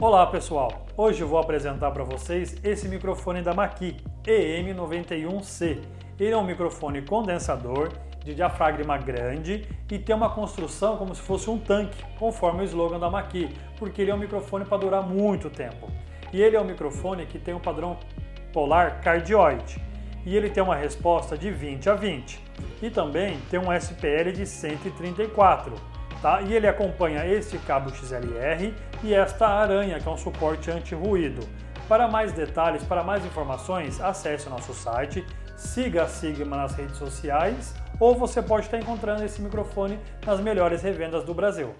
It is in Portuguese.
Olá pessoal, hoje eu vou apresentar para vocês esse microfone da Maqui EM91C. Ele é um microfone condensador de diafragma grande e tem uma construção como se fosse um tanque, conforme o slogan da Maqui, porque ele é um microfone para durar muito tempo. E ele é um microfone que tem um padrão polar cardioide e ele tem uma resposta de 20 a 20 e também tem um SPL de 134 Tá? E ele acompanha este cabo XLR e esta aranha, que é um suporte anti-ruído. Para mais detalhes, para mais informações, acesse o nosso site, siga a Sigma nas redes sociais ou você pode estar encontrando esse microfone nas melhores revendas do Brasil.